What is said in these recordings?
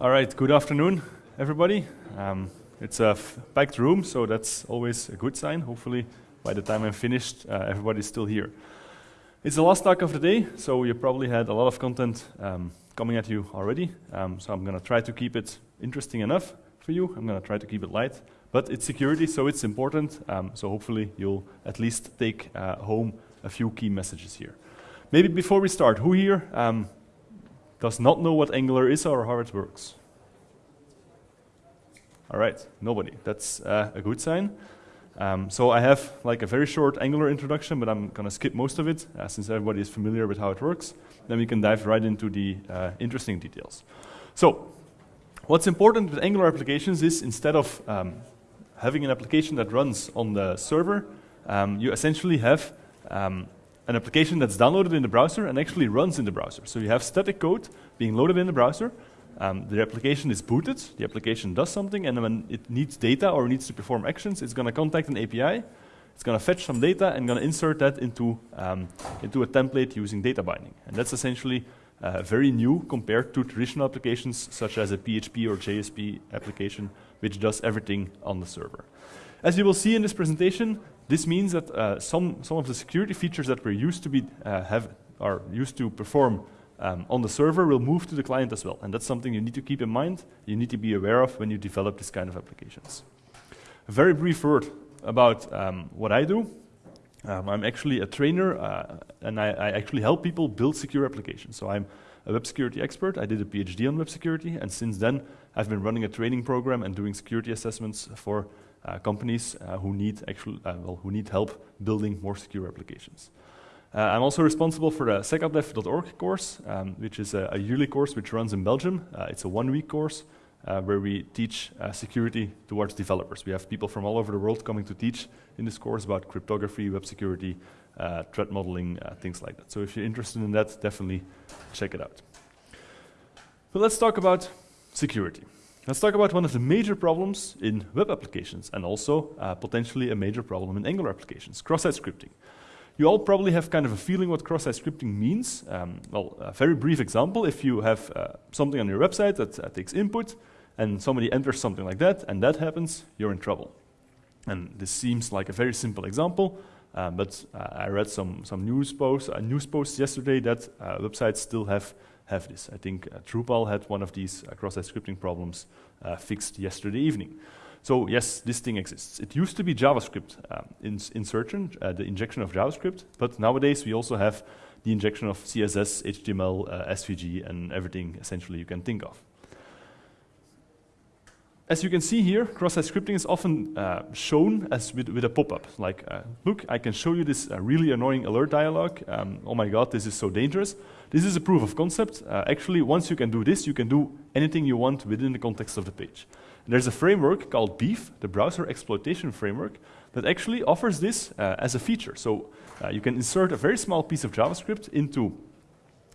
All right, good afternoon, everybody. Um, it's a packed room, so that's always a good sign. Hopefully, by the time I'm finished, uh, everybody's still here. It's the last talk of the day, so you probably had a lot of content um, coming at you already. Um, so I'm going to try to keep it interesting enough for you. I'm going to try to keep it light, but it's security, so it's important. Um, so hopefully, you'll at least take uh, home a few key messages here. Maybe before we start, who here um, does not know what Angular is or how it works? All right, nobody. That's uh, a good sign. Um, so I have like a very short Angular introduction, but I'm going to skip most of it uh, since everybody is familiar with how it works. Then we can dive right into the uh, interesting details. So what's important with Angular applications is instead of um, having an application that runs on the server, um, you essentially have um, an application that's downloaded in the browser and actually runs in the browser. So you have static code being loaded in the browser. Um, the application is booted, the application does something, and when it needs data or needs to perform actions, it's going to contact an API, it's going to fetch some data and going to insert that into, um, into a template using data binding. And that's essentially uh, very new compared to traditional applications such as a PHP or JSP application, which does everything on the server. As you will see in this presentation, this means that uh, some, some of the security features that we're used to be, uh, have, are used to perform um, on the server will move to the client as well. And that's something you need to keep in mind, you need to be aware of when you develop this kind of applications. A very brief word about um, what I do. Um, I'm actually a trainer, uh, and I, I, actually help people build secure applications. So I'm a web security expert. I did a PhD on web security, and since then, I've been running a training program and doing security assessments for companies uh, who need actual, uh, well, who need help building more secure applications. Uh, I'm also responsible for the secappdev.org course, um, which is a, a, yearly course which runs in Belgium. Uh, it's a one-week course uh, where we teach security towards developers. We have people from all over the world coming to teach in this course about cryptography, web security, threat modeling, things like that. So if you're interested in that, definitely check it out. But let's talk about security. Let's talk about one of the major problems in web applications and also uh, potentially a major problem in Angular applications, cross-site scripting. You all probably have kind of a feeling what cross-site scripting means. Um, well, a very brief example, if you have uh, something on your website that uh, takes input and somebody enters something like that and that happens, you're in trouble. And this seems like a very simple example, uh, but uh, I read some, some news, posts, uh, news posts yesterday that websites still have have this. I think uh, Drupal had one of these uh, cross-site scripting problems uh, fixed yesterday evening. So yes, this thing exists. It used to be JavaScript um, in insertion, uh, the injection of JavaScript, but nowadays we also have the injection of CSS, HTML, uh, SVG, and everything essentially you can think of. As you can see here, cross-site scripting is often uh, shown as with, with a pop-up. Like, uh, look, I can show you this uh, really annoying alert dialog. Um, oh my god, this is so dangerous. This is a proof of concept. Uh, actually, once you can do this, you can do anything you want within the context of the page. And there's a framework called Beef, the browser exploitation framework, that actually offers this uh, as a feature. So uh, you can insert a very small piece of JavaScript into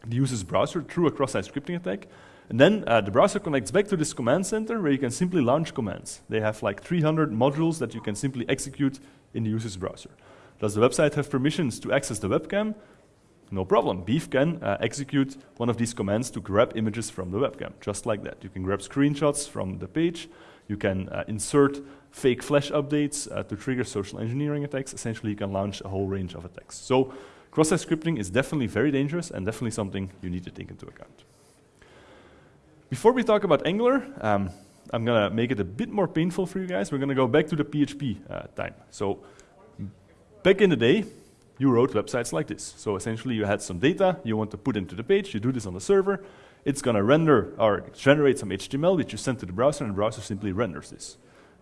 the user's browser through a cross-site scripting attack, and then uh, the browser connects back to this command center where you can simply launch commands. They have like 300 modules that you can simply execute in the user's browser. Does the website have permissions to access the webcam? No problem. Beef can uh, execute one of these commands to grab images from the webcam, just like that. You can grab screenshots from the page. You can uh, insert fake flash updates uh, to trigger social engineering attacks. Essentially, you can launch a whole range of attacks. So cross-site scripting is definitely very dangerous and definitely something you need to take into account. Before we talk about Angular, um, I'm going to make it a bit more painful for you guys. We're going to go back to the PHP uh, time. So back in the day, you wrote websites like this. So essentially you had some data you want to put into the page, you do this on the server, it's going to render or generate some HTML which you send to the browser and the browser simply renders this.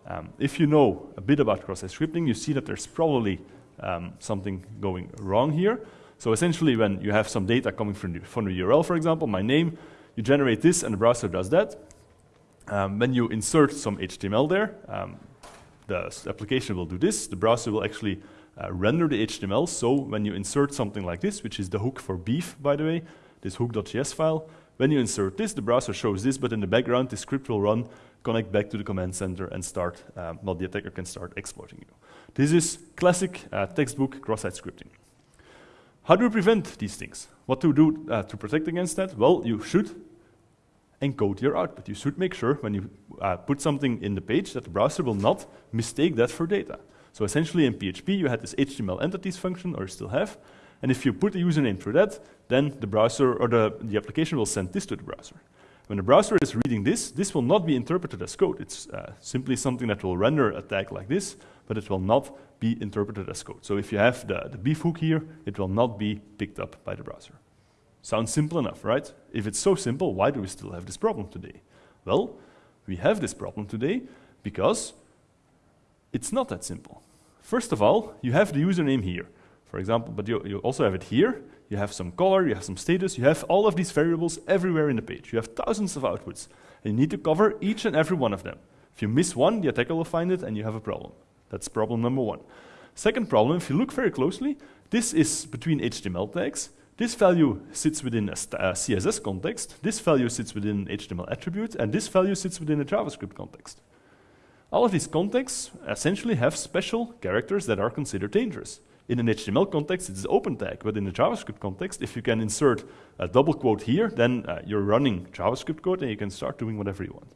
Um, if you know a bit about cross-site scripting, you see that there's probably um, something going wrong here. So essentially when you have some data coming from the, from the URL, for example, my name, you generate this and the browser does that. Um, when you insert some HTML there, um, the application will do this. The browser will actually uh, render the HTML. So when you insert something like this, which is the hook for beef, by the way, this hook.js file, when you insert this, the browser shows this, but in the background, the script will run, connect back to the command center, and start, um, well, the attacker can start exploiting you. This is classic uh, textbook cross-site scripting. How do we prevent these things? What to do uh, to protect against that? Well, you should encode your output. You should make sure when you uh, put something in the page that the browser will not mistake that for data. So essentially in PHP, you had this HTML entities function, or you still have, and if you put a username through that, then the browser or the, the application will send this to the browser. When the browser is reading this, this will not be interpreted as code. It's uh, simply something that will render a tag like this, but it will not be interpreted as code. So if you have the, the beef hook here, it will not be picked up by the browser. Sounds simple enough, right? If it's so simple, why do we still have this problem today? Well, we have this problem today because it's not that simple. First of all, you have the username here, for example, but you, you also have it here. You have some color, you have some status, you have all of these variables everywhere in the page. You have thousands of outputs, and you need to cover each and every one of them. If you miss one, the attacker will find it, and you have a problem. That's problem number one. Second problem, if you look very closely, this is between HTML tags. This value sits within a, a CSS context, this value sits within HTML attribute, and this value sits within a JavaScript context. All of these contexts essentially have special characters that are considered dangerous. In an HTML context, it's an open tag, but in a JavaScript context, if you can insert a double quote here, then uh, you're running JavaScript code and you can start doing whatever you want.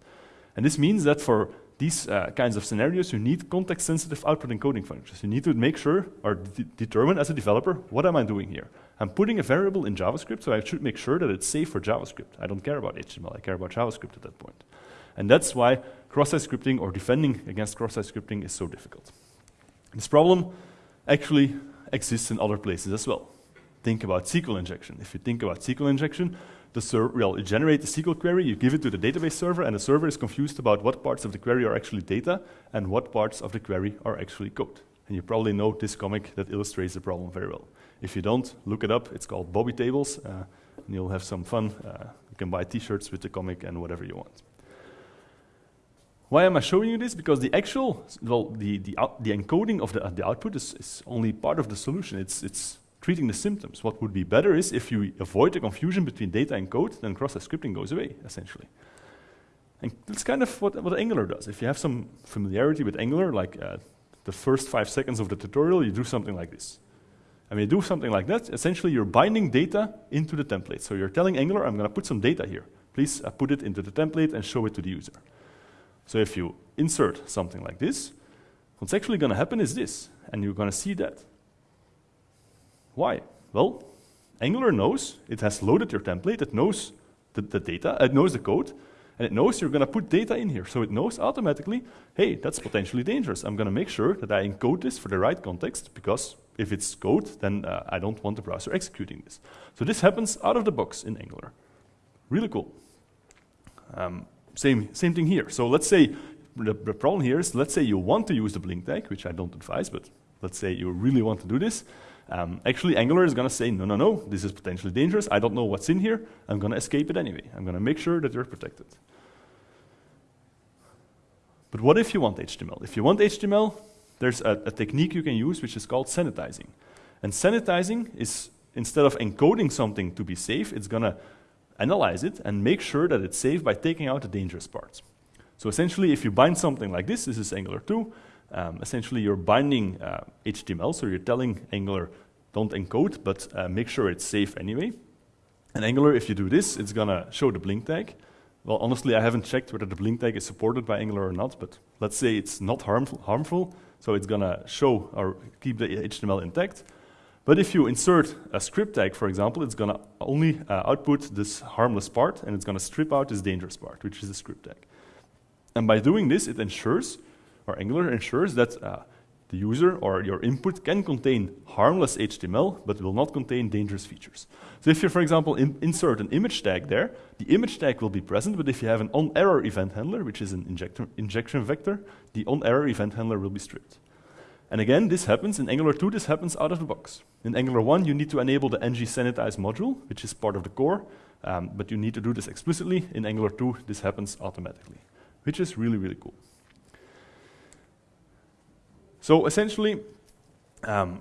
And this means that for these uh, kinds of scenarios, you need context-sensitive output encoding functions. You need to make sure or de determine as a developer, what am I doing here? I'm putting a variable in JavaScript, so I should make sure that it's safe for JavaScript. I don't care about HTML, I care about JavaScript at that point. And that's why cross-site scripting or defending against cross-site scripting is so difficult. This problem actually exists in other places as well. Think about SQL injection. If you think about SQL injection, the server, well, you generate the SQL query, you give it to the database server, and the server is confused about what parts of the query are actually data and what parts of the query are actually code. And you probably know this comic that illustrates the problem very well. If you don't, look it up. It's called Bobby Tables, uh, and you'll have some fun. Uh, you can buy t-shirts with the comic and whatever you want. Why am I showing you this? Because the actual, well, the, the, the encoding of the, uh, the output is, is, only part of the solution. It's, it's treating the symptoms. What would be better is if you avoid the confusion between data and code, then cross-site scripting goes away, essentially. And that's kind of what, what Angular does. If you have some familiarity with Angular, like uh, the first five seconds of the tutorial, you do something like this. And when you do something like that, essentially you're binding data into the template. So you're telling Angular, I'm going to put some data here. Please uh, put it into the template and show it to the user. So if you insert something like this, what's actually going to happen is this, and you're going to see that. Why? Well, Angular knows, it has loaded your template, it knows the, the data, it knows the code, and it knows you're going to put data in here. So it knows automatically, hey, that's potentially dangerous. I'm going to make sure that I encode this for the right context, because if it's code, then uh, I don't want the browser executing this. So this happens out of the box in Angular. Really cool. Um, same, same thing here. So let's say the, the, problem here is, let's say you want to use the blink tag, which I don't advise, but let's say you really want to do this. Um, actually, Angular is going to say, no, no, no, this is potentially dangerous. I don't know what's in here. I'm going to escape it anyway. I'm going to make sure that you're protected. But what if you want HTML? If you want HTML, there's a, a technique you can use which is called sanitizing. And sanitizing is, instead of encoding something to be safe, it's going to analyze it, and make sure that it's safe by taking out the dangerous parts. So essentially, if you bind something like this, this is Angular 2, um, essentially you're binding uh, HTML, so you're telling Angular, don't encode, but uh, make sure it's safe anyway. And Angular, if you do this, it's gonna show the blink tag. Well, honestly, I haven't checked whether the blink tag is supported by Angular or not, but let's say it's not harmful, harmful so it's gonna show or keep the HTML intact. But if you insert a script tag, for example, it's going to only uh, output this harmless part, and it's going to strip out this dangerous part, which is the script tag. And by doing this, it ensures, or Angular ensures that uh, the user or your input can contain harmless HTML, but will not contain dangerous features. So if you, for example, in insert an image tag there, the image tag will be present, but if you have an on-error event handler, which is an injection vector, the on-error event handler will be stripped. And again, this happens in Angular 2, this happens out of the box. In Angular 1, you need to enable the ng sanitize module, which is part of the core, um, but you need to do this explicitly. In Angular 2, this happens automatically, which is really, really cool. So essentially, um,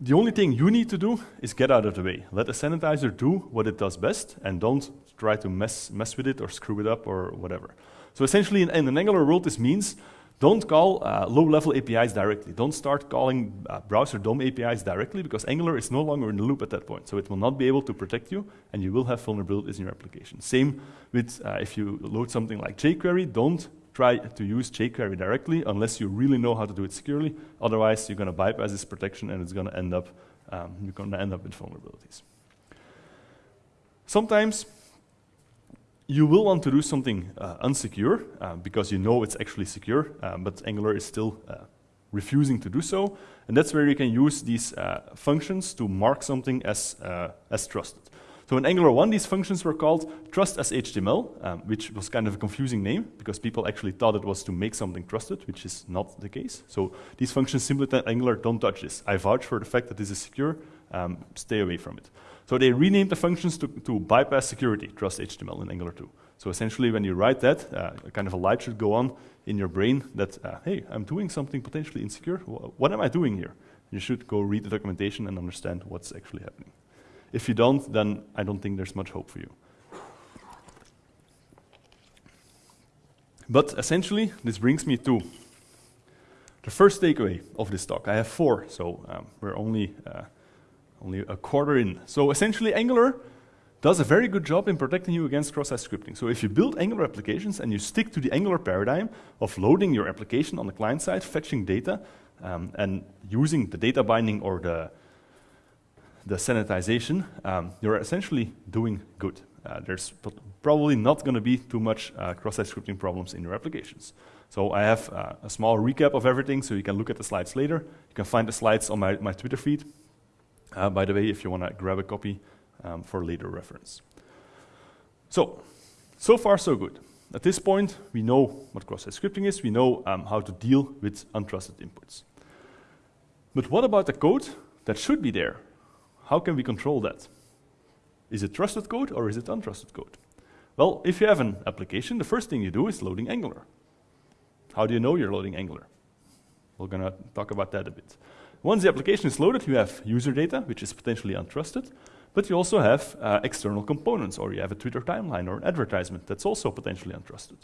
the only thing you need to do is get out of the way. Let the sanitizer do what it does best, and don't try to mess, mess with it or screw it up or whatever. So essentially, in, in an Angular world, this means Don't call uh, low-level APIs directly. Don't start calling uh, browser DOM APIs directly because Angular is no longer in the loop at that point. So it will not be able to protect you, and you will have vulnerabilities in your application. Same with uh, if you load something like jQuery, don't try to use jQuery directly unless you really know how to do it securely. Otherwise, you're going to bypass this protection, and it's going to end up um, you're going to end up with vulnerabilities. Sometimes you will want to do something uh, unsecure uh, because you know it's actually secure, uh, but Angular is still uh, refusing to do so. And that's where you can use these uh, functions to mark something as, uh, as trusted. So in Angular 1, these functions were called trust as HTML, um, which was kind of a confusing name because people actually thought it was to make something trusted, which is not the case. So these functions simply tell Angular, don't touch this. I vouch for the fact that this is secure, um, stay away from it. So they renamed the functions to, to bypass security, trust HTML in Angular 2. So essentially, when you write that, uh, kind of a light should go on in your brain that, uh, hey, I'm doing something potentially insecure. What am I doing here? You should go read the documentation and understand what's actually happening. If you don't, then I don't think there's much hope for you. But essentially, this brings me to the first takeaway of this talk. I have four, so um, we're only uh, only a quarter in. So essentially, Angular does a very good job in protecting you against cross-site scripting. So if you build Angular applications and you stick to the Angular paradigm of loading your application on the client side, fetching data, um, and using the data binding or the, the sanitization, um, you're essentially doing good. Uh, there's probably not going to be too much uh, cross-site scripting problems in your applications. So I have uh, a small recap of everything, so you can look at the slides later. You can find the slides on my, my Twitter feed. Uh, by the way, if you want to grab a copy um, for later reference. So, so far so good. At this point, we know what cross-site scripting is. We know um, how to deal with untrusted inputs. But what about the code that should be there? How can we control that? Is it trusted code or is it untrusted code? Well, if you have an application, the first thing you do is loading Angular. How do you know you're loading Angular? We're going to talk about that a bit. Once the application is loaded, you have user data, which is potentially untrusted, but you also have uh, external components, or you have a Twitter timeline or an advertisement that's also potentially untrusted.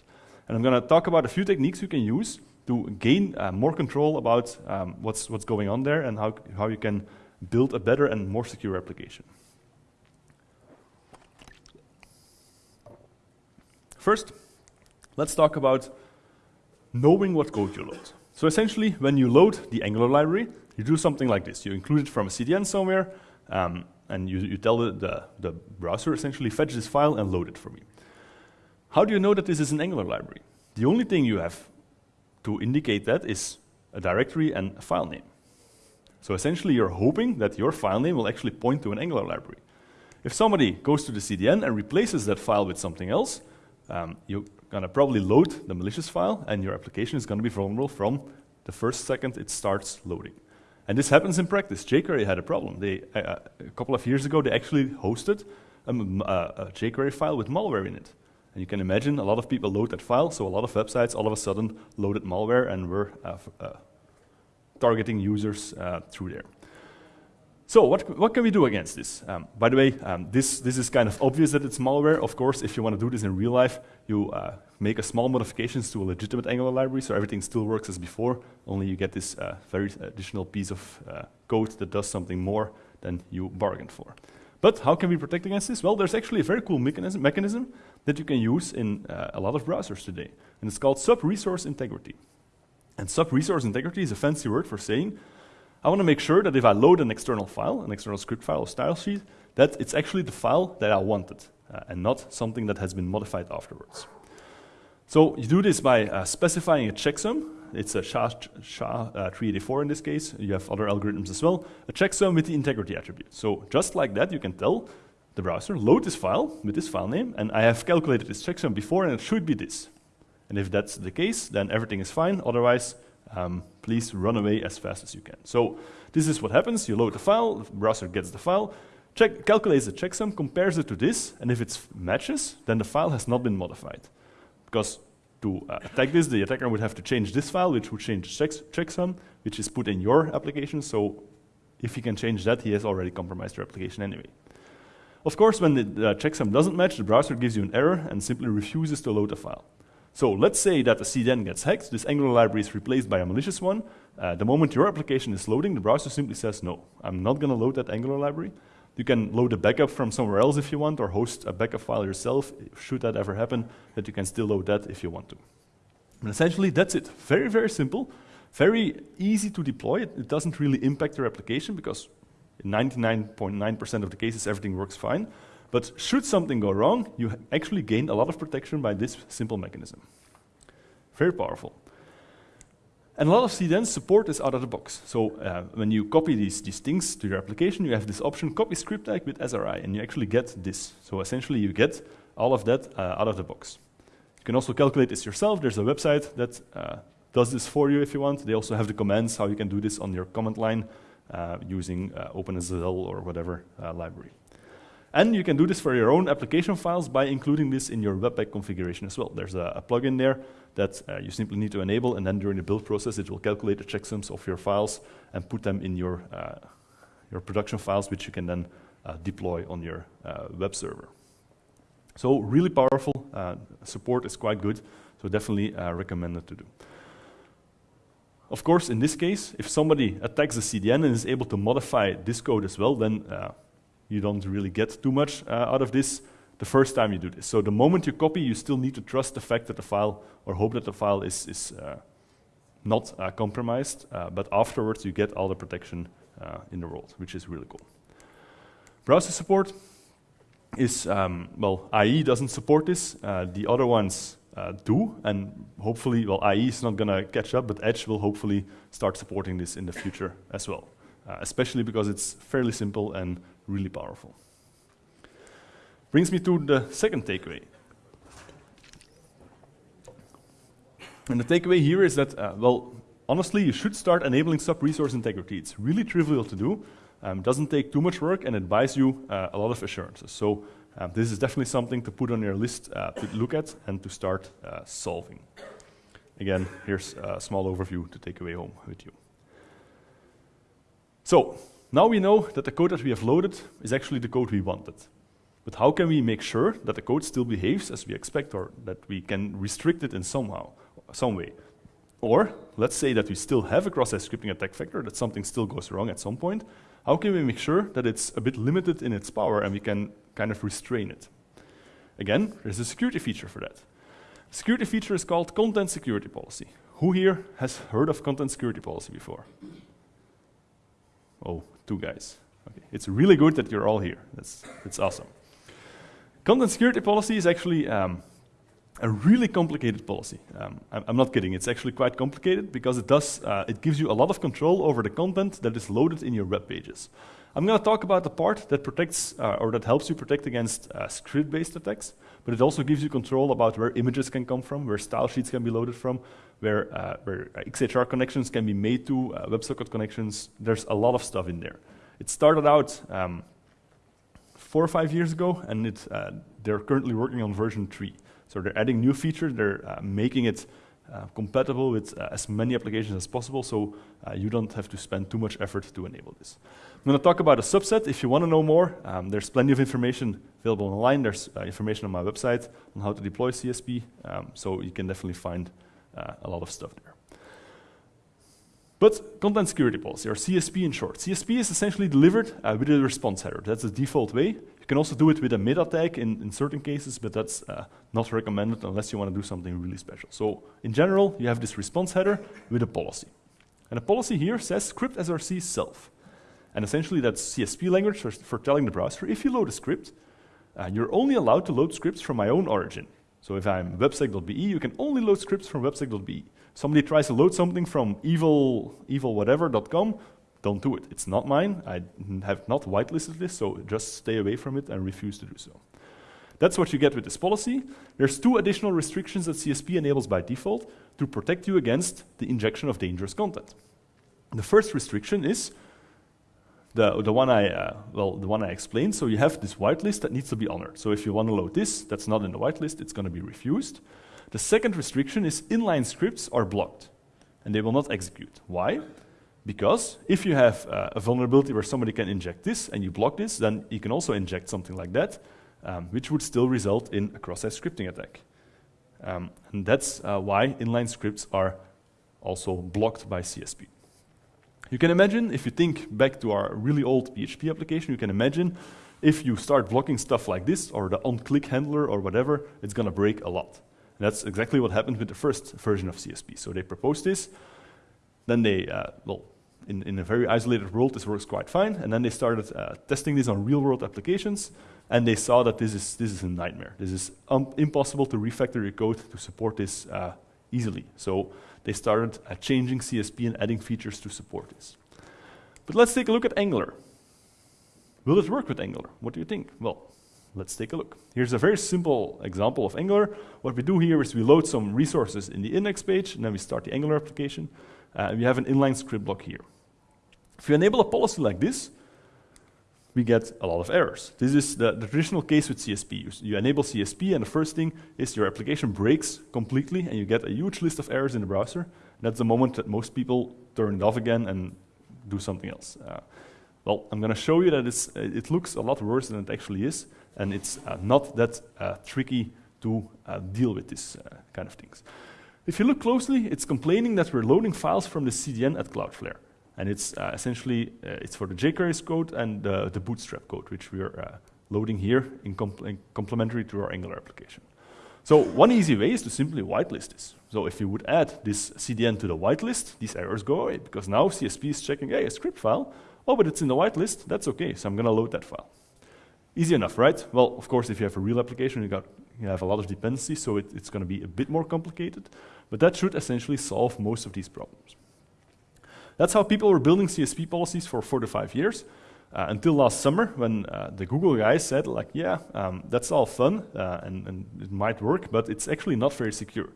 And I'm going to talk about a few techniques you can use to gain uh, more control about um, what's, what's going on there and how, how you can build a better and more secure application. First, let's talk about knowing what code you load. So essentially, when you load the Angular library, you do something like this. You include it from a CDN somewhere, um, and you, you tell the, the, the, browser essentially fetch this file and load it for me. How do you know that this is an Angular library? The only thing you have to indicate that is a directory and a file name. So essentially, you're hoping that your file name will actually point to an Angular library. If somebody goes to the CDN and replaces that file with something else, um, you're going to probably load the malicious file, and your application is going to be vulnerable from the first second it starts loading. And this happens in practice. jQuery had a problem. They, uh, a couple of years ago, they actually hosted a, a, jQuery file with malware in it. And you can imagine a lot of people load that file, so a lot of websites all of a sudden loaded malware and were uh, uh, targeting users uh, through there. So what, what can we do against this? Um, by the way, um, this, this is kind of obvious that it's malware. Of course, if you want to do this in real life, you uh, make a small modifications to a legitimate Angular library, so everything still works as before, only you get this uh, very additional piece of uh, code that does something more than you bargained for. But how can we protect against this? Well, there's actually a very cool mechanism, mechanism that you can use in uh, a lot of browsers today, and it's called sub-resource integrity. And sub-resource integrity is a fancy word for saying I want to make sure that if I load an external file, an external script file or style sheet, that it's actually the file that I wanted uh, and not something that has been modified afterwards. So you do this by uh, specifying a checksum. It's a SHA-384 uh, in this case. You have other algorithms as well. A checksum with the integrity attribute. So just like that, you can tell the browser, load this file with this file name, and I have calculated this checksum before, and it should be this. And if that's the case, then everything is fine. Otherwise, um, please run away as fast as you can. So this is what happens. You load the file, the browser gets the file, check, calculates the checksum, compares it to this, and if it matches, then the file has not been modified. Because to uh, attack this, the attacker would have to change this file, which would change the checksum, which is put in your application. So if he can change that, he has already compromised your application anyway. Of course, when the, the checksum doesn't match, the browser gives you an error and simply refuses to load the file. So let's say that the CDN gets hacked, this Angular library is replaced by a malicious one. Uh, the moment your application is loading, the browser simply says, no, I'm not gonna load that Angular library. You can load a backup from somewhere else if you want, or host a backup file yourself, should that ever happen, that you can still load that if you want to. And essentially, that's it. Very, very simple, very easy to deploy. It, it doesn't really impact your application because in 99.9% of the cases, everything works fine. But should something go wrong, you actually gain a lot of protection by this simple mechanism. Very powerful. And a lot of CDNs support this out of the box. So uh, when you copy these, these things to your application, you have this option, copy script tag with SRI, and you actually get this. So essentially you get all of that uh, out of the box. You can also calculate this yourself. There's a website that uh, does this for you if you want. They also have the commands, how you can do this on your command line uh, using uh, OpenSSL or whatever uh, library. And you can do this for your own application files by including this in your Webpack configuration as well. There's a, a plugin there that uh, you simply need to enable, and then during the build process, it will calculate the checksums of your files and put them in your, uh, your production files, which you can then uh, deploy on your uh, web server. So really powerful. Uh, support is quite good, so definitely uh, recommended to do. Of course, in this case, if somebody attacks the CDN and is able to modify this code as well, then you don't really get too much uh, out of this the first time you do this. So the moment you copy, you still need to trust the fact that the file, or hope that the file is, is uh, not uh, compromised, uh, but afterwards you get all the protection uh, in the world, which is really cool. Browser support is, um, well, IE doesn't support this. Uh, the other ones do, and hopefully, well, IE is not gonna catch up, but Edge will hopefully start supporting this in the future as well. especially because it's fairly simple and really powerful. Brings me to the second takeaway. And the takeaway here is that, uh, well, honestly, you should start enabling sub-resource integrity. It's really trivial to do, um, doesn't take too much work, and it buys you uh, a lot of assurances. So um, this is definitely something to put on your list uh, to look at and to start uh, solving. Again, here's a small overview to take away home with you. So now we know that the code that we have loaded is actually the code we wanted. But how can we make sure that the code still behaves as we expect or that we can restrict it in somehow, some way? Or let's say that we still have a cross-site scripting attack vector, that something still goes wrong at some point. How can we make sure that it's a bit limited in its power and we can kind of restrain it? Again, there's a security feature for that. Security feature is called content security policy. Who here has heard of content security policy before? Oh, two guys. Okay. It's really good that you're all here. That's, that's awesome. Content security policy is actually um, a really complicated policy. Um, I'm, not kidding. It's actually quite complicated because it does uh, it gives you a lot of control over the content that is loaded in your web pages. I'm going to talk about the part that protects uh, or that helps you protect against uh, script-based attacks, but it also gives you control about where images can come from, where style sheets can be loaded from, where, uh, where XHR connections can be made to, uh, WebSocket connections. There's a lot of stuff in there. It started out um, four or five years ago, and it, uh, they're currently working on version three. So they're adding new features, they're uh, making it uh, compatible with uh, as many applications as possible, so uh, you don't have to spend too much effort to enable this. I'm going to talk about a subset. If you want to know more, um, there's plenty of information available online. There's uh, information on my website on how to deploy CSP, um, so you can definitely find uh, a lot of stuff there. But content security policy, or CSP in short. CSP is essentially delivered uh, with a response header. That's the default way. You can also do it with a meta tag in, in certain cases, but that's uh, not recommended unless you want to do something really special. So in general, you have this response header with a policy. And the policy here says script src self. And essentially that's CSP language for, for telling the browser, if you load a script, uh, you're only allowed to load scripts from my own origin. So if I'm websec.be, you can only load scripts from websec.be. Somebody tries to load something from evil, evilwhatever.com, don't do it. It's not mine. I have not whitelisted this, so just stay away from it and refuse to do so. That's what you get with this policy. There's two additional restrictions that CSP enables by default to protect you against the injection of dangerous content. The first restriction is the, the one I, uh, well, the one I explained. So you have this whitelist that needs to be honored. So if you want to load this, that's not in the whitelist, it's going to be refused. The second restriction is inline scripts are blocked and they will not execute. Why? Because if you have uh, a vulnerability where somebody can inject this and you block this, then you can also inject something like that, um, which would still result in a cross-site scripting attack. Um, and that's uh, why inline scripts are also blocked by CSP. You can imagine, if you think back to our really old PHP application, you can imagine if you start blocking stuff like this, or the on-click handler, or whatever, it's going to break a lot. And that's exactly what happened with the first version of CSP. So they proposed this, then they, uh, well, in, in, a very isolated world, this works quite fine, and then they started uh, testing this on real-world applications, and they saw that this is, this is a nightmare. This is um, impossible to refactor your code to support this uh, easily. So they started uh, changing CSP and adding features to support this. But let's take a look at Angular. Will it work with Angular? What do you think? Well, let's take a look. Here's a very simple example of Angular. What we do here is we load some resources in the index page, and then we start the Angular application. Uh, we have an inline script block here. If you enable a policy like this, we get a lot of errors. This is the, the, traditional case with CSP. You, you, enable CSP, and the first thing is your application breaks completely, and you get a huge list of errors in the browser. That's the moment that most people turn it off again and do something else. Uh, well, I'm going to show you that it looks a lot worse than it actually is, and it's uh, not that uh, tricky to uh, deal with this uh, kind of things. If you look closely, it's complaining that we're loading files from the CDN at Cloudflare. And it's uh, essentially, uh, it's for the jQuery code and the Bootstrap code, which we are uh, loading here in, compl in complementary to our Angular application. So one easy way is to simply whitelist this. So if you would add this CDN to the whitelist, these errors go away, because now CSP is checking, hey, a script file, oh, but it's in the whitelist, that's okay, so I'm gonna load that file. Easy enough, right? Well, of course, if you have a real application, you, got, you have a lot of dependencies, so it, it's gonna be a bit more complicated, but that should essentially solve most of these problems. That's how people were building CSP policies for four to five years. Uh, until last summer when uh, the Google guys said like, yeah, um, that's all fun uh, and, and, it might work, but it's actually not very secure.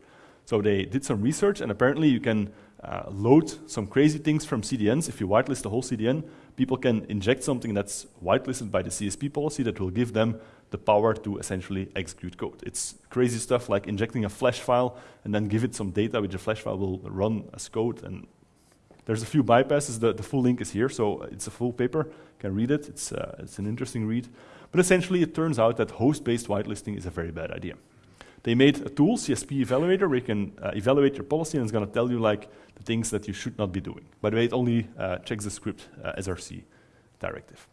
So they did some research and apparently you can uh, load some crazy things from CDNs. If you whitelist the whole CDN, people can inject something that's whitelisted by the CSP policy that will give them the power to essentially execute code. It's crazy stuff like injecting a flash file and then give it some data which the flash file will run as code and there's a few bypasses. The, the full link is here, so it's a full paper. You can read it. It's, uh, it's an interesting read. But essentially, it turns out that host-based whitelisting is a very bad idea. They made a tool, CSP Evaluator, where you can uh, evaluate your policy, and it's going to tell you like the things that you should not be doing. By the way, it only uh, checks the script uh, SRC directive.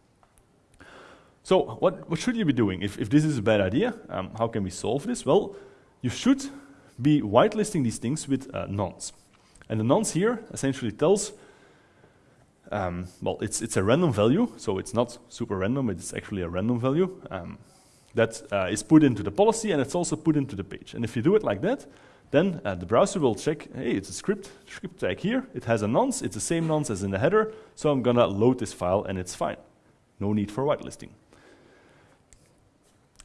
So what, what should you be doing? If, if this is a bad idea, um, how can we solve this? Well, you should be whitelisting these things with uh, nonce. And the nonce here essentially tells, um, well, it's, it's a random value, so it's not super random, it's actually a random value um, that uh, is put into the policy and it's also put into the page. And if you do it like that, then uh, the browser will check, hey, it's a script, script tag here, it has a nonce, it's the same nonce as in the header, so I'm gonna load this file and it's fine. No need for whitelisting.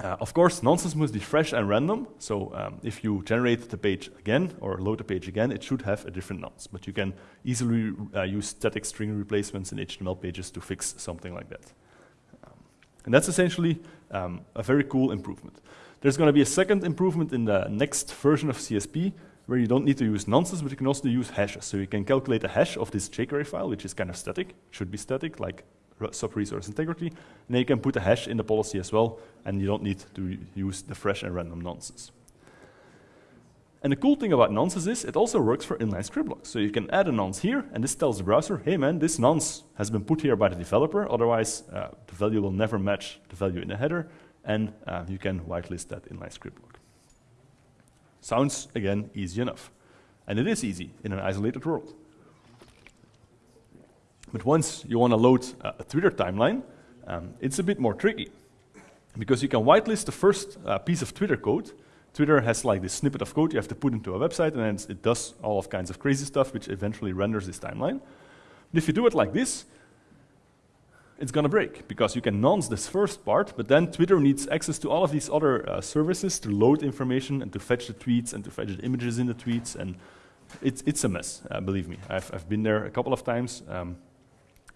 Uh, of course, nonces must be fresh and random, so um, if you generate the page again or load the page again, it should have a different nonce. But you can easily uh, use static string replacements in HTML pages to fix something like that. Um, and that's essentially um, a very cool improvement. There's going to be a second improvement in the next version of CSP, where you don't need to use nonces, but you can also use hashes. So you can calculate a hash of this jQuery file, which is kind of static, should be static, like sub-resource integrity. And then you can put a hash in the policy as well, and you don't need to use the fresh and random nonces. And the cool thing about nonces is it also works for inline script blocks. So you can add a nonce here, and this tells the browser, hey man, this nonce has been put here by the developer, otherwise uh, the value will never match the value in the header, and uh, you can whitelist that inline script block. Sounds, again, easy enough. And it is easy in an isolated world. But once you want to load a Twitter timeline, um, it's a bit more tricky. Because you can whitelist the first uh, piece of Twitter code. Twitter has like this snippet of code you have to put into a website, and it does all of kinds of crazy stuff, which eventually renders this timeline. But if you do it like this, it's going to break because you can nonce this first part, but then Twitter needs access to all of these other uh, services to load information and to fetch the tweets and to fetch the images in the tweets. And it's, it's a mess, uh, believe me. I've, I've been there a couple of times. Um,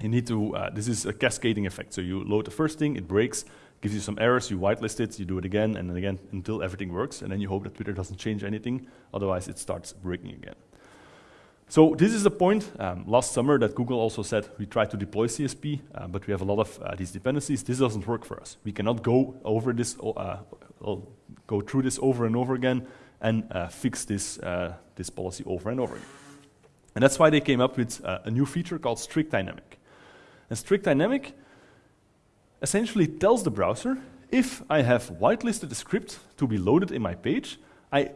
you need to, uh, this is a cascading effect. So you load the first thing, it breaks, gives you some errors, you whitelist it, you do it again and again until everything works, and then you hope that Twitter doesn't change anything, otherwise it starts breaking again. So this is the point um, last summer that Google also said we tried to deploy CSP, uh, but we have a lot of uh, these dependencies. This doesn't work for us. We cannot go over this, uh, go through this over and over again and uh, fix this, uh, this policy over and over again. And that's why they came up with uh, a new feature called strict dynamic. And strict dynamic essentially tells the browser, if I have whitelisted a script to be loaded in my page, I,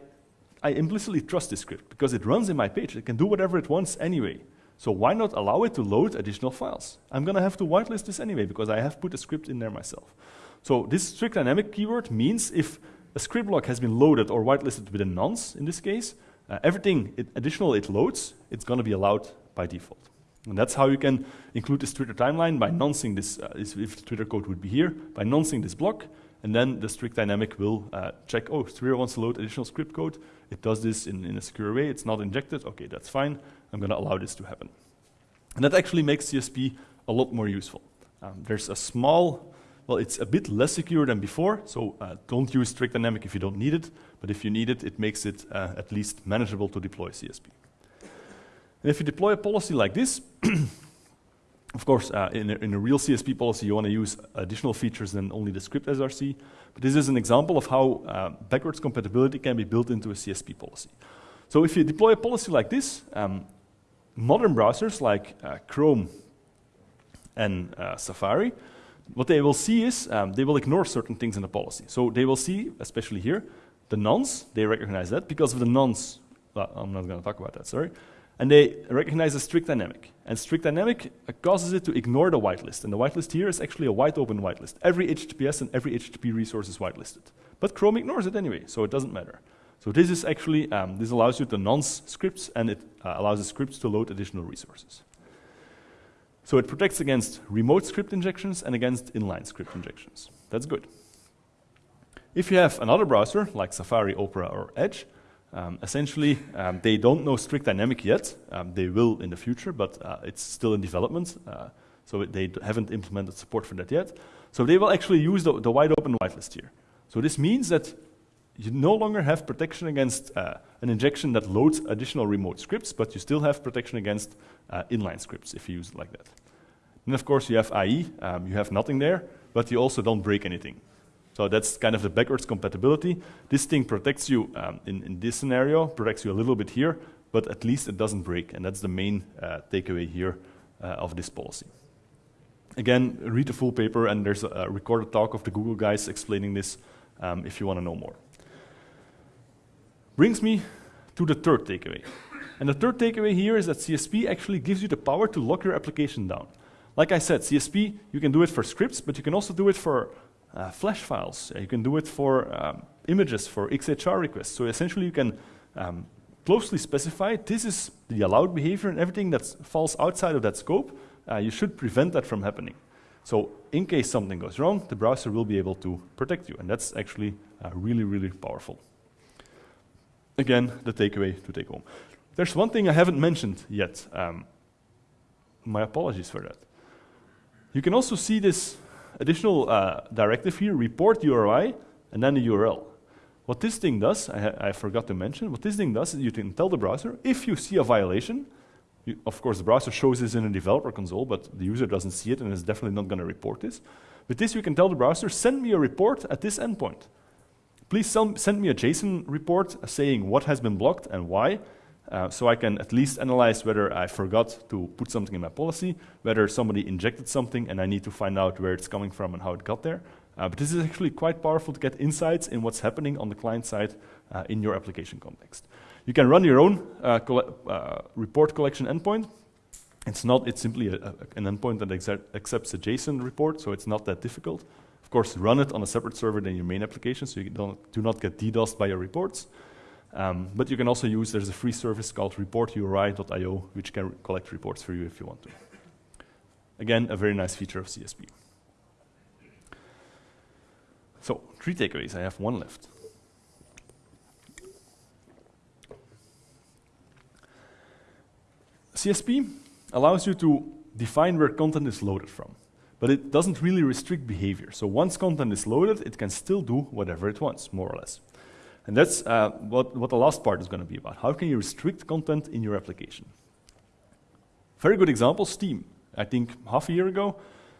I implicitly trust this script because it runs in my page. It can do whatever it wants anyway. So why not allow it to load additional files? I'm going to have to whitelist this anyway because I have put a script in there myself. So this strict dynamic keyword means if a script block has been loaded or whitelisted with a nonce in this case, uh, everything it additional it loads, it's going to be allowed by default. And that's how you can include this Twitter timeline by noncing this, uh, if the Twitter code would be here, by noncing this block, and then the strict dynamic will uh, check, oh, Twitter wants to load additional script code. It does this in, in a secure way. It's not injected. Okay, that's fine. I'm going to allow this to happen. And that actually makes CSP a lot more useful. Um, there's a small, well, it's a bit less secure than before, so uh, don't use strict dynamic if you don't need it, but if you need it, it makes it uh, at least manageable to deploy CSP. And if you deploy a policy like this, of course, uh, in, a, in, a, real CSP policy, you want to use additional features than only the script SRC. But this is an example of how uh, backwards compatibility can be built into a CSP policy. So if you deploy a policy like this, um, modern browsers like uh, Chrome and uh, Safari, what they will see is um, they will ignore certain things in the policy. So they will see, especially here, the nonce, they recognize that. Because of the nonce, well, I'm not going to talk about that, sorry. And they recognize a strict dynamic. And strict dynamic causes it to ignore the whitelist. And the whitelist here is actually a wide open whitelist. Every HTTPS and every HTTP resource is whitelisted. But Chrome ignores it anyway, so it doesn't matter. So this is actually, um, this allows you to nonce scripts and it uh, allows the scripts to load additional resources. So it protects against remote script injections and against inline script injections. That's good. If you have another browser, like Safari, Opera, or Edge, um, essentially, um, they don't know strict dynamic yet. Um, they will in the future, but uh, it's still in development, uh, so they haven't implemented support for that yet. So they will actually use the, the wide open whitelist here. So this means that you no longer have protection against uh, an injection that loads additional remote scripts, but you still have protection against uh, inline scripts if you use it like that. And of course, you have IE. Um, you have nothing there, but you also don't break anything. So that's kind of the backwards compatibility. This thing protects you um, in, in, this scenario, protects you a little bit here, but at least it doesn't break. And that's the main uh, takeaway here uh, of this policy. Again, read the full paper, and there's a, recorded talk of the Google guys explaining this um, if you want to know more. Brings me to the third takeaway. And the third takeaway here is that CSP actually gives you the power to lock your application down. Like I said, CSP, you can do it for scripts, but you can also do it for uh, flash files. Uh, you can do it for um, images, for XHR requests. So essentially you can um, closely specify this is the allowed behavior and everything that falls outside of that scope, uh, you should prevent that from happening. So in case something goes wrong, the browser will be able to protect you. And that's actually uh, really, really powerful. Again, the takeaway to take home. There's one thing I haven't mentioned yet. Um, my apologies for that. You can also see this additional uh, directive here, report URI, and then the URL. What this thing does, I, I, forgot to mention, what this thing does is you can tell the browser, if you see a violation, you, of course the browser shows this in a developer console, but the user doesn't see it and is definitely not going to report this. With this you can tell the browser, send me a report at this endpoint. Please send me a JSON report saying what has been blocked and why, uh, so I can at least analyze whether I forgot to put something in my policy, whether somebody injected something and I need to find out where it's coming from and how it got there. Uh, but this is actually quite powerful to get insights in what's happening on the client side uh, in your application context. You can run your own uh, uh, report collection endpoint. It's not, it's simply a, a, an endpoint that accepts a JSON report, so it's not that difficult. Of course, run it on a separate server than your main application, so you do not get DDoSed by your reports. Um, but you can also use, there's a free service called reporturi.io, which can collect reports for you if you want to. Again, a very nice feature of CSP. So, three takeaways. I have one left. CSP allows you to define where content is loaded from, but it doesn't really restrict behavior. So once content is loaded, it can still do whatever it wants, more or less. And that's uh, what, what the last part is going to be about. How can you restrict content in your application? Very good example, Steam. I think half a year ago,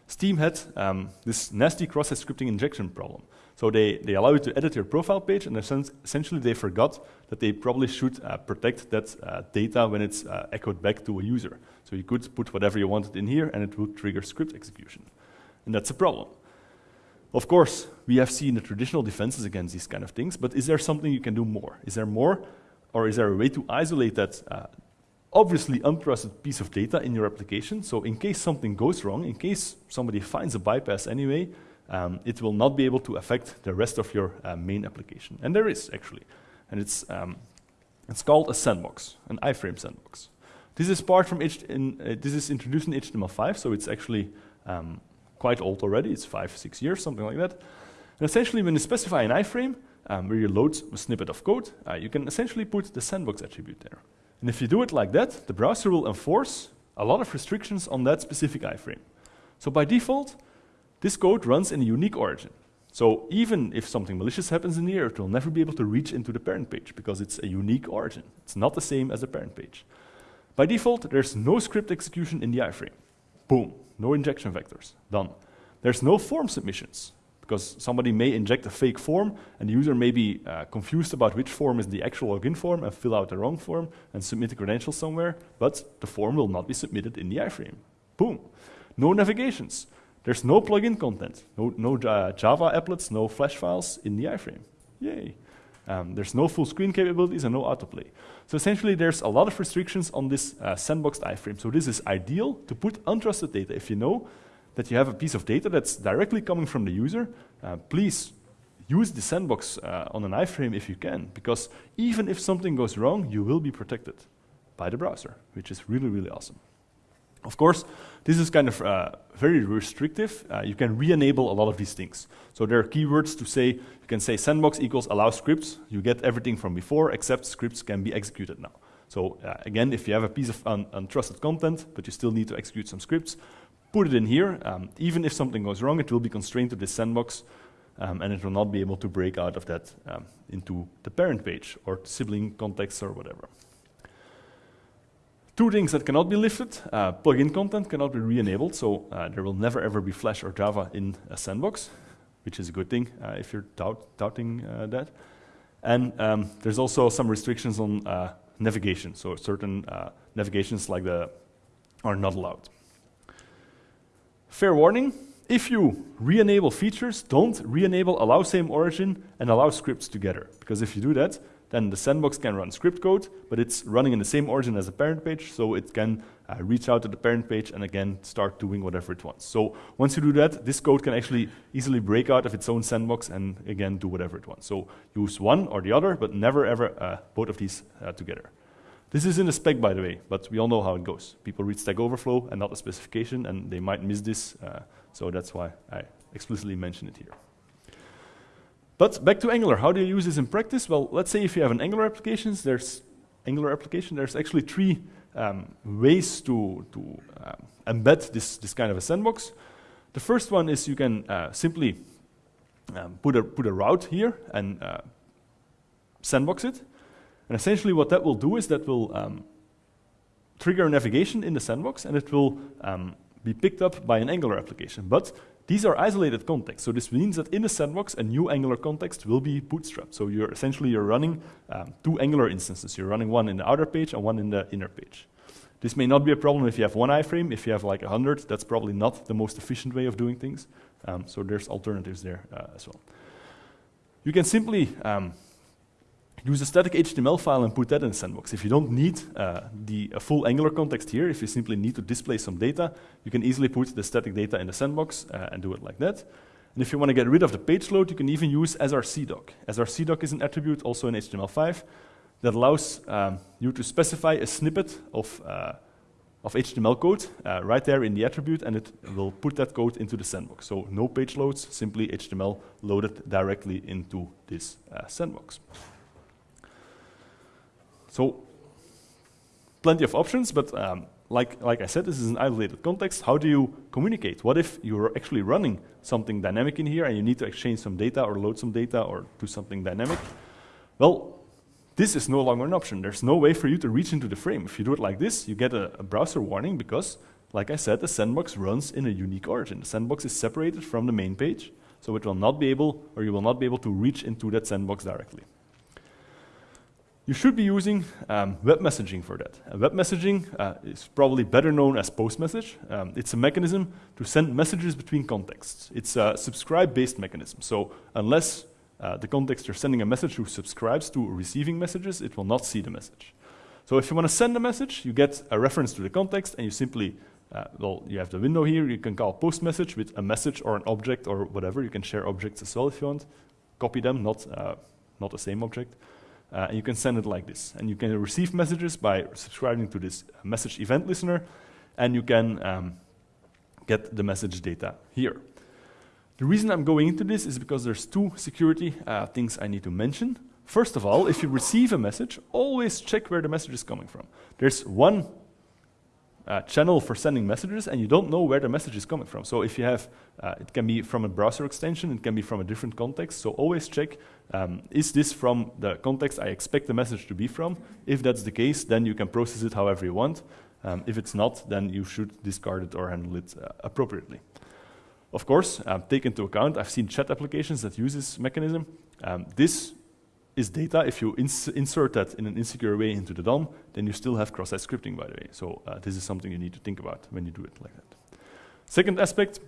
Steam had um, this nasty cross-site scripting injection problem. So they, they allow you to edit your profile page, and essentially they forgot that they probably should uh, protect that uh, data when it's uh, echoed back to a user. So you could put whatever you wanted in here, and it would trigger script execution. And that's a problem. Of course, we have seen the traditional defenses against these kind of things, but is there something you can do more? Is there more, or is there a way to isolate that uh, obviously untrusted piece of data in your application? So in case something goes wrong, in case somebody finds a bypass anyway, um, it will not be able to affect the rest of your uh, main application. And there is, actually. And it's, um, it's called a sandbox, an iframe sandbox. This is part from H in, uh, this is introduced in HTML5, so it's actually um, quite old already. It's five, six years, something like that. And essentially, when you specify an iframe, um, where you load a snippet of code, uh, you can essentially put the sandbox attribute there. And if you do it like that, the browser will enforce a lot of restrictions on that specific iframe. So by default, this code runs in a unique origin. So even if something malicious happens in here, it will never be able to reach into the parent page because it's a unique origin. It's not the same as the parent page. By default, there's no script execution in the iframe. Boom, no injection vectors, done. There's no form submissions because somebody may inject a fake form and the user may be uh, confused about which form is the actual login form and fill out the wrong form and submit the credentials somewhere, but the form will not be submitted in the iframe. Boom. No navigations. There's no plugin content, no, no uh, Java applets, no flash files in the iframe. Yay. Um, there's no full screen capabilities and no autoplay. So essentially, there's a lot of restrictions on this uh, sandboxed iframe. So this is ideal to put untrusted data. If you know that you have a piece of data that's directly coming from the user, uh, please use the sandbox uh, on an iframe if you can, because even if something goes wrong, you will be protected by the browser, which is really, really awesome. Of course, this is kind of uh, very restrictive. Uh, you can re-enable a lot of these things. So there are keywords to say, you can say sandbox equals allow scripts. You get everything from before, except scripts can be executed now. So uh, again, if you have a piece of un untrusted content, but you still need to execute some scripts, put it in here. Um, even if something goes wrong, it will be constrained to this sandbox, um, and it will not be able to break out of that um, into the parent page or sibling context or whatever. Two things that cannot be lifted, uh, plugin content cannot be re-enabled, so uh, there will never ever be Flash or Java in a sandbox, which is a good thing uh, if you're doubt doubting uh, that. And um, there's also some restrictions on uh, navigation, so certain uh, navigations like the are not allowed. Fair warning, if you re-enable features, don't re-enable allow same origin and allow scripts together, because if you do that, then the sandbox can run script code, but it's running in the same origin as the parent page, so it can uh, reach out to the parent page and again start doing whatever it wants. So once you do that, this code can actually easily break out of its own sandbox and again do whatever it wants. So use one or the other, but never ever uh, both of these uh, together. This is in the spec, by the way, but we all know how it goes. People read Stack Overflow and not the specification, and they might miss this, uh, so that's why I explicitly mention it here. But back to Angular, how do you use this in practice? Well, let's say if you have an Angular application, there's Angular application, there's actually three um, ways to, to uh, embed this, this kind of a sandbox. The first one is you can uh, simply um, put, a, put a route here and uh, sandbox it. And essentially what that will do is that will um, trigger navigation in the sandbox and it will um, be picked up by an Angular application. But these are isolated contexts, so this means that in the sandbox, a new Angular context will be bootstrapped. So you're essentially you're running um, two Angular instances. You're running one in the outer page and one in the inner page. This may not be a problem if you have one iframe. If you have like 100, that's probably not the most efficient way of doing things. Um, so there's alternatives there uh, as well. You can simply um, use a static HTML file and put that in the sandbox. If you don't need uh, the full Angular context here, if you simply need to display some data, you can easily put the static data in the sandbox uh, and do it like that. And if you want to get rid of the page load, you can even use srcdoc. srcdoc is an attribute also in HTML5 that allows um, you to specify a snippet of, uh, of HTML code uh, right there in the attribute, and it will put that code into the sandbox. So no page loads, simply HTML loaded directly into this uh, sandbox. So plenty of options, but um, like, like I said, this is an isolated context. How do you communicate? What if you're actually running something dynamic in here and you need to exchange some data or load some data or do something dynamic? Well, this is no longer an option. There's no way for you to reach into the frame. If you do it like this, you get a, a browser warning because, like I said, the sandbox runs in a unique origin. The sandbox is separated from the main page so it will not be able, or you will not be able to reach into that sandbox directly. You should be using um, web messaging for that. Uh, web messaging uh, is probably better known as post message. Um, it's a mechanism to send messages between contexts. It's a subscribe-based mechanism. So unless uh, the context you're sending a message who subscribes to receiving messages, it will not see the message. So if you want to send a message, you get a reference to the context and you simply, uh, well, you have the window here, you can call post message with a message or an object or whatever. You can share objects as well if you want. Copy them, not, uh, not the same object. Uh, and you can send it like this. And you can receive messages by subscribing to this message event listener, and you can um, get the message data here. The reason I'm going into this is because there's two security uh, things I need to mention. First of all, if you receive a message, always check where the message is coming from. There's one uh, channel for sending messages and you don't know where the message is coming from. So if you have, uh, it can be from a browser extension, it can be from a different context. So always check, um, is this from the context I expect the message to be from? If that's the case, then you can process it however you want. Um, if it's not, then you should discard it or handle it uh, appropriately. Of course, um, take into account, I've seen chat applications that use this mechanism. Um, this is data. If you ins insert that in an insecure way into the DOM, then you still have cross-site scripting, by the way. So uh, this is something you need to think about when you do it like that. Second aspect,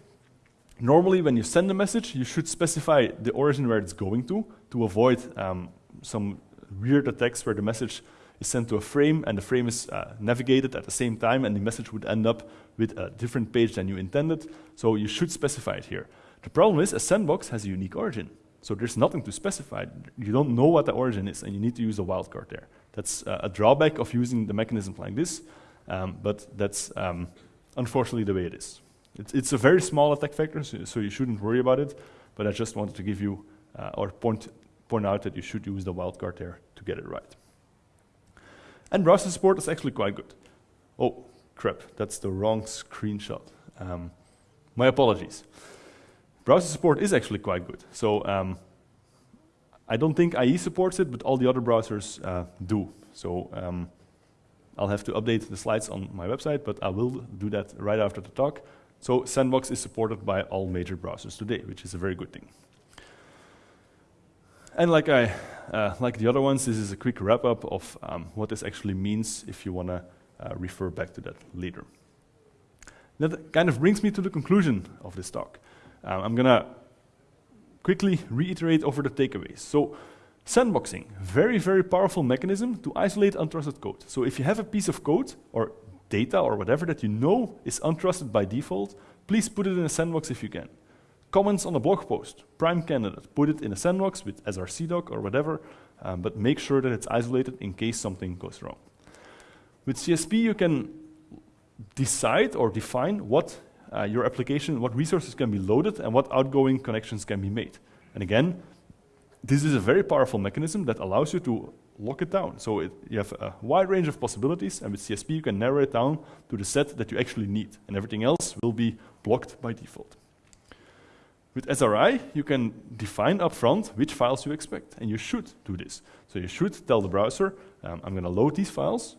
normally when you send a message, you should specify the origin where it's going to, to avoid um, some weird attacks where the message is sent to a frame and the frame is uh, navigated at the same time and the message would end up with a different page than you intended. So you should specify it here. The problem is a sandbox has a unique origin. So there's nothing to specify. You don't know what the origin is, and you need to use a wildcard there. That's uh, a drawback of using the mechanism like this, um, but that's um, unfortunately the way it is. It's, it's, a very small attack vector, so, so, you shouldn't worry about it, but I just wanted to give you, uh, or point, point out that you should use the wildcard there to get it right. And browser support is actually quite good. Oh, crap, that's the wrong screenshot. Um, my apologies browser support is actually quite good. So um, I don't think IE supports it, but all the other browsers uh, do. So um, I'll have to update the slides on my website, but I will do that right after the talk. So Sandbox is supported by all major browsers today, which is a very good thing. And like I, uh, like the other ones, this is a quick wrap up of um, what this actually means if you want to uh, refer back to that later. That kind of brings me to the conclusion of this talk. Um, I'm going to quickly reiterate over the takeaways. So sandboxing, very, very powerful mechanism to isolate untrusted code. So if you have a piece of code or data or whatever that you know is untrusted by default, please put it in a sandbox if you can. Comments on a blog post, prime candidate, put it in a sandbox with srcdoc or whatever, um, but make sure that it's isolated in case something goes wrong. With CSP, you can decide or define what uh, your application, what resources can be loaded and what outgoing connections can be made. And again, this is a very powerful mechanism that allows you to lock it down. So it, you have a wide range of possibilities, and with CSP you can narrow it down to the set that you actually need, and everything else will be blocked by default. With SRI, you can define upfront which files you expect, and you should do this. So you should tell the browser, um, I'm going to load these files,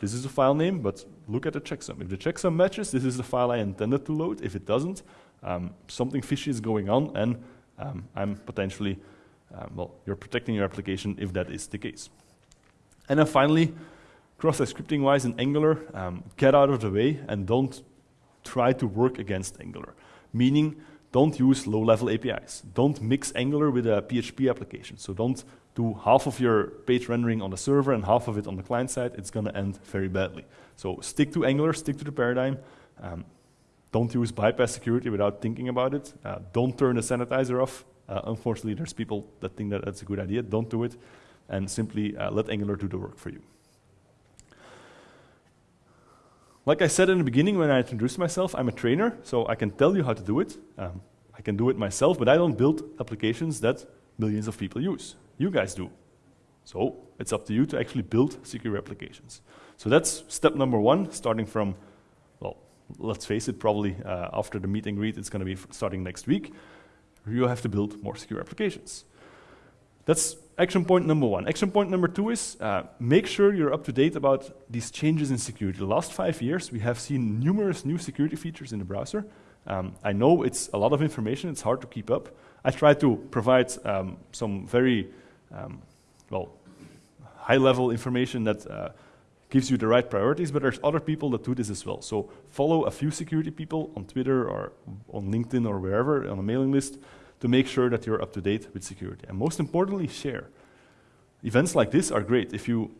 this is a file name, but look at the checksum. If the checksum matches, this is the file I intended to load. If it doesn't, um, something fishy is going on, and um, I'm potentially, um, well, you're protecting your application if that is the case. And then finally, cross-site scripting wise in Angular, um, get out of the way and don't try to work against Angular. Meaning, don't use low-level APIs. Don't mix Angular with a PHP application. So don't do half of your page rendering on the server and half of it on the client side. It's going to end very badly. So stick to Angular, stick to the paradigm. Um, don't use bypass security without thinking about it. Uh, don't turn the sanitizer off. Uh, unfortunately, there's people that think that that's a good idea. Don't do it. And simply uh, let Angular do the work for you. Like I said in the beginning when I introduced myself, I'm a trainer, so I can tell you how to do it. Um, I can do it myself, but I don't build applications that millions of people use. You guys do. So it's up to you to actually build secure applications. So that's step number one, starting from, well, let's face it, probably uh, after the meet and greet, it's going to be starting next week. You have to build more secure applications. That's action point number one. Action point number two is uh, make sure you're up to date about these changes in security. The last five years, we have seen numerous new security features in the browser. Um, I know it's a lot of information, it's hard to keep up, I try to provide um, some very, um, well, high-level information that uh, gives you the right priorities, but there's other people that do this as well. So follow a few security people on Twitter or on LinkedIn or wherever on a mailing list to make sure that you're up to date with security. And most importantly, share. Events like this are great. If you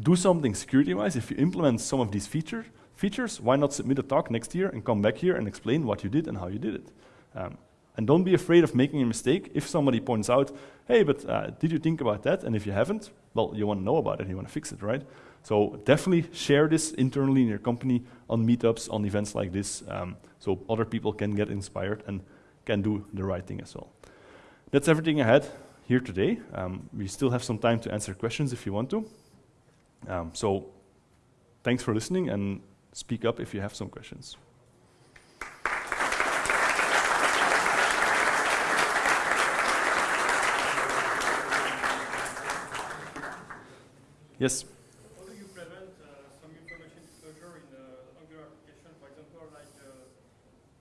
do something security-wise, if you implement some of these feature, features, why not submit a talk next year and come back here and explain what you did and how you did it? Um, and don't be afraid of making a mistake. If somebody points out, hey, but uh, did you think about that? And if you haven't, well, you want to know about it, you want to fix it, right? So definitely share this internally in your company on meetups, on events like this, um, so other people can get inspired and can do the right thing as well. That's everything I had here today. Um, we still have some time to answer questions if you want to. Um, so thanks for listening and speak up if you have some questions. Yes? How do you prevent uh, some information disclosure in uh, Angular application, for example, like uh,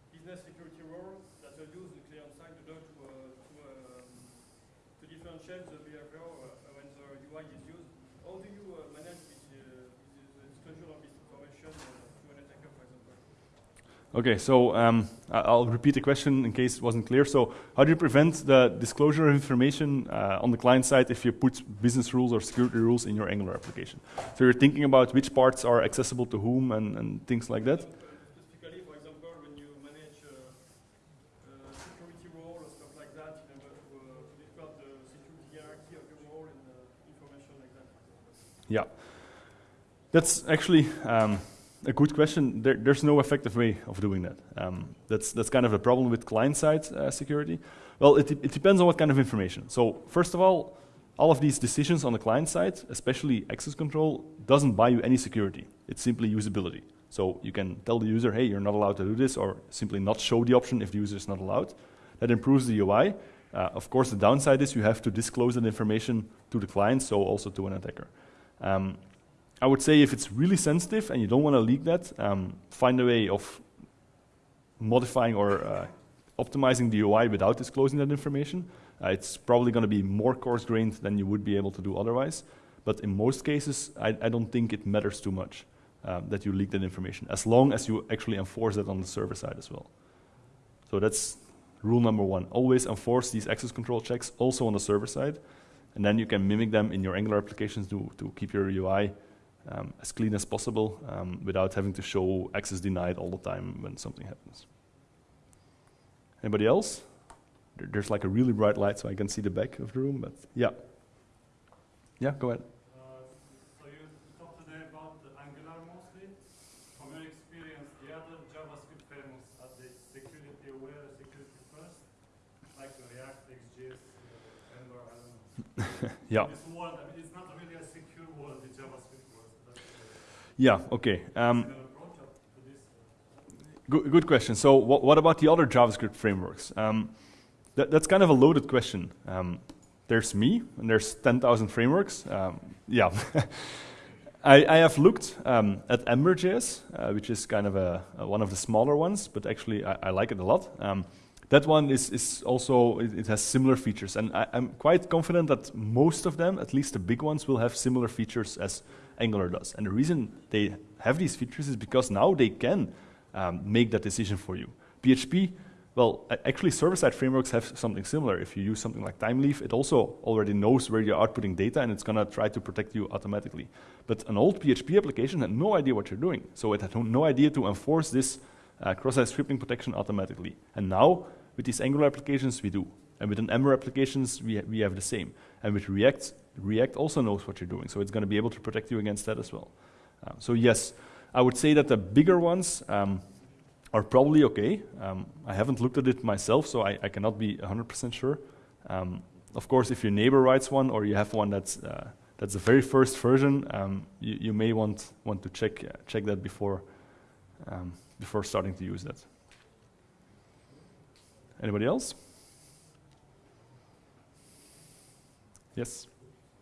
business security role that are used in client side to, to, uh, to, um, to differentiate the behavior uh, when the UI is used? How do you uh, manage this, uh, this disclosure of this information to an attacker, for example? Okay, so um, I'll repeat the question in case it wasn't clear. So how do you prevent the disclosure of information uh, on the client side if you put business rules or security rules in your Angular application? So you're thinking about which parts are accessible to whom and, and things like that? Specifically, for example, when you manage uh, uh, security role or stuff like that, in order to, uh, the security hierarchy of your role and information like that. Yeah. That's actually um, a good question. There, there's no effective way of doing that. Um, that's, that's kind of a problem with client-side uh, security. Well, it, it depends on what kind of information. So first of all, all of these decisions on the client side, especially access control, doesn't buy you any security. It's simply usability. So you can tell the user, hey, you're not allowed to do this, or simply not show the option if the user is not allowed. That improves the UI. Uh, of course, the downside is you have to disclose that information to the client, so also to an attacker. Um, I would say if it's really sensitive and you don't want to leak that, um, find a way of modifying or uh, optimizing the UI without disclosing that information. Uh, it's probably going to be more coarse-grained than you would be able to do otherwise. But in most cases, I, I don't think it matters too much um, that you leak that information, as long as you actually enforce that on the server side as well. So that's rule number one. Always enforce these access control checks also on the server side, and then you can mimic them in your Angular applications to, to keep your UI um, as clean as possible um, without having to show access denied all the time when something happens. Anybody else? There, there's like a really bright light so I can see the back of the room, but yeah. Yeah, go ahead. Uh, so you talked today about the Angular mostly. From your experience, the other JavaScript frameworks are they security aware, security first, like React, XJS, uh, Angular, I don't know. Yeah. This world, I mean, it's not really a secure world, the JavaScript world. But, uh, Yeah, okay. Um, Good, good question. So what, what about the other JavaScript frameworks? Um, that, that's kind of a loaded question. Um, there's me, and there's 10,000 frameworks. Um, yeah. I, I have looked um, at Ember.js, uh, which is kind of a, a one of the smaller ones, but actually I, I like it a lot. Um, that one is, is also, it, it has similar features, and I, I'm quite confident that most of them, at least the big ones, will have similar features as Angular does. And the reason they have these features is because now they can um, make that decision for you. PHP, well, actually server-side frameworks have something similar. If you use something like Thymeleaf, it also already knows where you're outputting data and it's gonna try to protect you automatically. But an old PHP application had no idea what you're doing. So it had no idea to enforce this uh, cross-site scripting protection automatically. And now, with these Angular applications, we do. And with an Ember applications, we, ha- we have the same. And with React, React also knows what you're doing. So it's gonna be able to protect you against that as well. Uh, so yes, I would say that the bigger ones, um, are probably okay. Um, I haven't looked at it myself, so I, I cannot be 100% sure. Um, of course, if your neighbor writes one or you have one that's, uh, that's the very first version, um, you, you may want, want to check, uh, check that before, um, before starting to use that. Anybody else? Yes?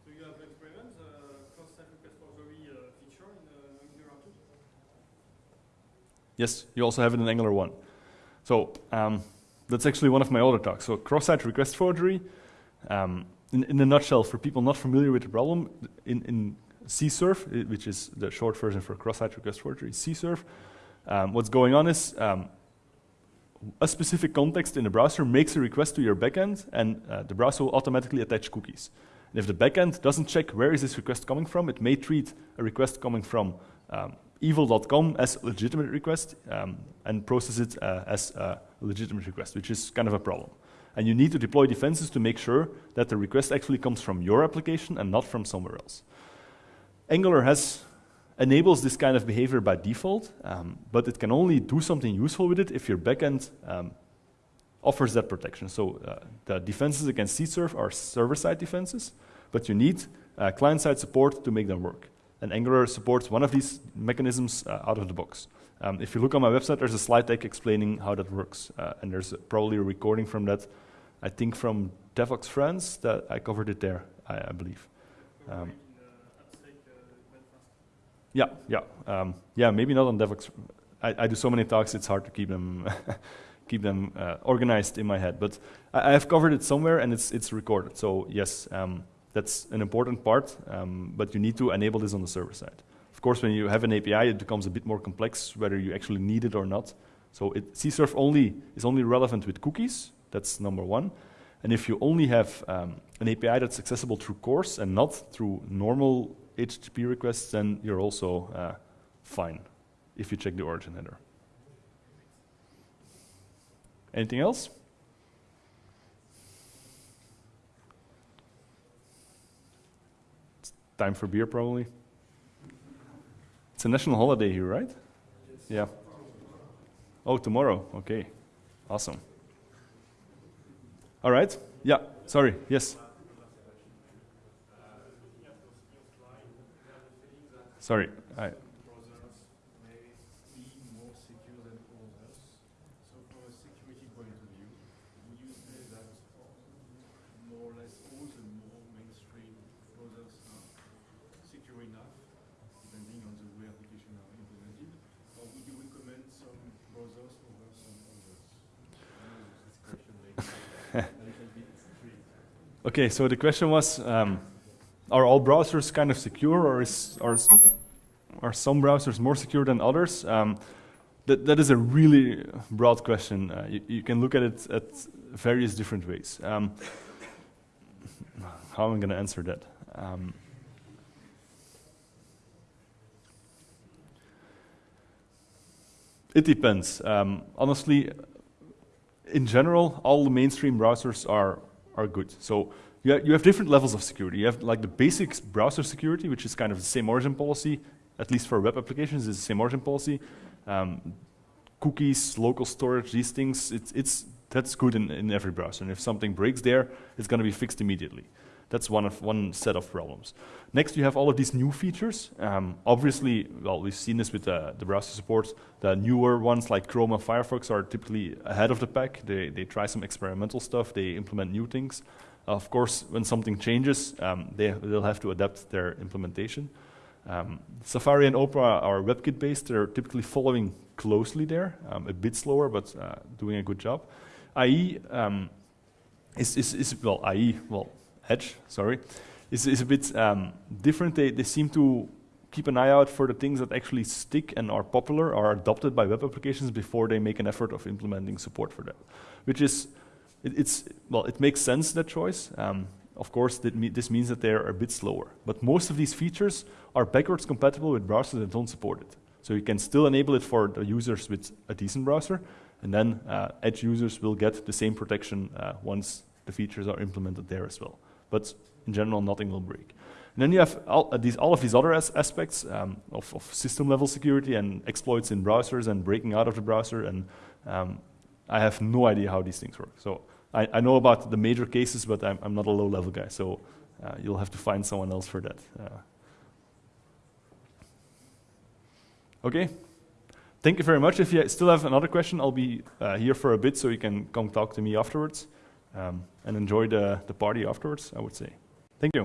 Do you have experienced uh, cross-site repository uh, feature in uh, Angular 2? Yes, you also have it in Angular 1. So um, that's actually one of my other talks. So cross-site request forgery, um, in, in a nutshell, for people not familiar with the problem, in, in CSRF, which is the short version for cross-site request forgery, CSRF, um, what's going on is um, a specific context in the browser makes a request to your backend, and uh, the browser will automatically attach cookies. And if the backend doesn't check where is this request coming from, it may treat a request coming from um, evil.com as a legitimate request um, and process it uh, as a legitimate request, which is kind of a problem. And you need to deploy defenses to make sure that the request actually comes from your application and not from somewhere else. Angular has enables this kind of behavior by default, um, but it can only do something useful with it if your backend um, offers that protection. So uh, the defenses against CSRF are server-side defenses, but you need uh, client-side support to make them work. And Angular supports one of these mechanisms uh, out of the box. Um, if you look on my website, there's a slide deck explaining how that works, uh, and there's probably a recording from that, I think from Devoxx France, that I covered it there, I, I believe. Um, yeah, yeah, um, yeah. Maybe not on Devoxx. I, I, do so many talks; it's hard to keep them keep them uh, organized in my head. But I, have covered it somewhere, and it's it's recorded. So yes, um, that's an important part. Um, but you need to enable this on the server side. Of course, when you have an API, it becomes a bit more complex, whether you actually need it or not. So it, CSRF only is only relevant with cookies. That's number one. And if you only have um, an API that's accessible through CORS and not through normal HTTP requests, then you're also uh, fine if you check the origin header. Anything else? It's time for beer, probably. It's a national holiday here, right? Yes. Yeah. Oh, tomorrow. Okay. Awesome. All right. Yeah. Sorry. Yes. Sorry. I Okay, so the question was, um, are all browsers kind of secure, or is, are, are some browsers more secure than others? Um, that, that is a really broad question. Uh, you, you, can look at it at various different ways. Um, how am I going to answer that? Um, it depends. Um, honestly, in general, all the mainstream browsers are are good. So you, ha you have different levels of security. You have like the basic browser security, which is kind of the same origin policy, at least for web applications, it's the same origin policy. Um, cookies, local storage, these things, it's, it's, that's good in, in every browser. And if something breaks there, it's going to be fixed immediately. That's one of one set of problems. Next, you have all of these new features. Um, obviously, well, we've seen this with uh, the browser support. The newer ones like Chrome and Firefox are typically ahead of the pack. They, they try some experimental stuff. They implement new things. Of course, when something changes, um, they, they'll have to adapt their implementation. Um, Safari and Opera are WebKit based. They're typically following closely there, um, a bit slower, but uh, doing a good job. IE um, is, is, is, well, IE, well, Edge, sorry, is, is a bit um, different. They, they seem to keep an eye out for the things that actually stick and are popular, are adopted by web applications before they make an effort of implementing support for them. Which is, it, it's, well, it makes sense, that choice. Um, of course, this means that they're a bit slower. But most of these features are backwards compatible with browsers that don't support it. So you can still enable it for the users with a decent browser, and then uh, Edge users will get the same protection uh, once the features are implemented there as well but in general, nothing will break. And then you have all, uh, these, all of these other as aspects um, of, of, system level security and exploits in browsers and breaking out of the browser. And um, I have no idea how these things work. So I, I know about the major cases, but I'm, I'm not a low level guy. So uh, you'll have to find someone else for that. Uh, okay. Thank you very much. If you still have another question, I'll be uh, here for a bit so you can come talk to me afterwards um, and enjoy the, the party afterwards, I would say.